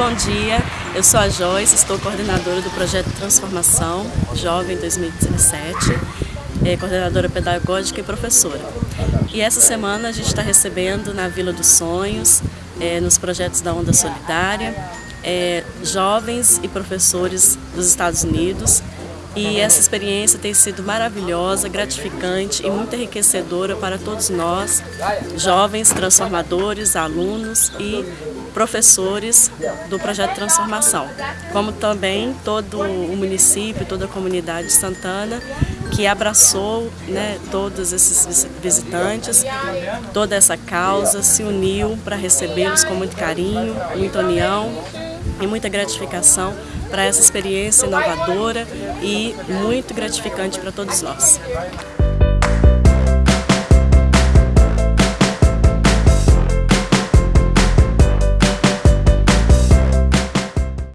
bom dia. Eu sou a Joyce, estou coordenadora do projeto Transformação Jovem 2017, é, coordenadora pedagógica e professora. E essa semana a gente está recebendo na Vila dos Sonhos, é, nos projetos da Onda Solidária, é, jovens e professores dos Estados Unidos e essa experiência tem sido maravilhosa, gratificante e muito enriquecedora para todos nós, jovens, transformadores, alunos e professores do projeto Transformação, como também todo o município, toda a comunidade de Santana, que abraçou né, todos esses visitantes, toda essa causa, se uniu para recebê-los com muito carinho, muita união e muita gratificação para essa experiência inovadora e muito gratificante para todos nós.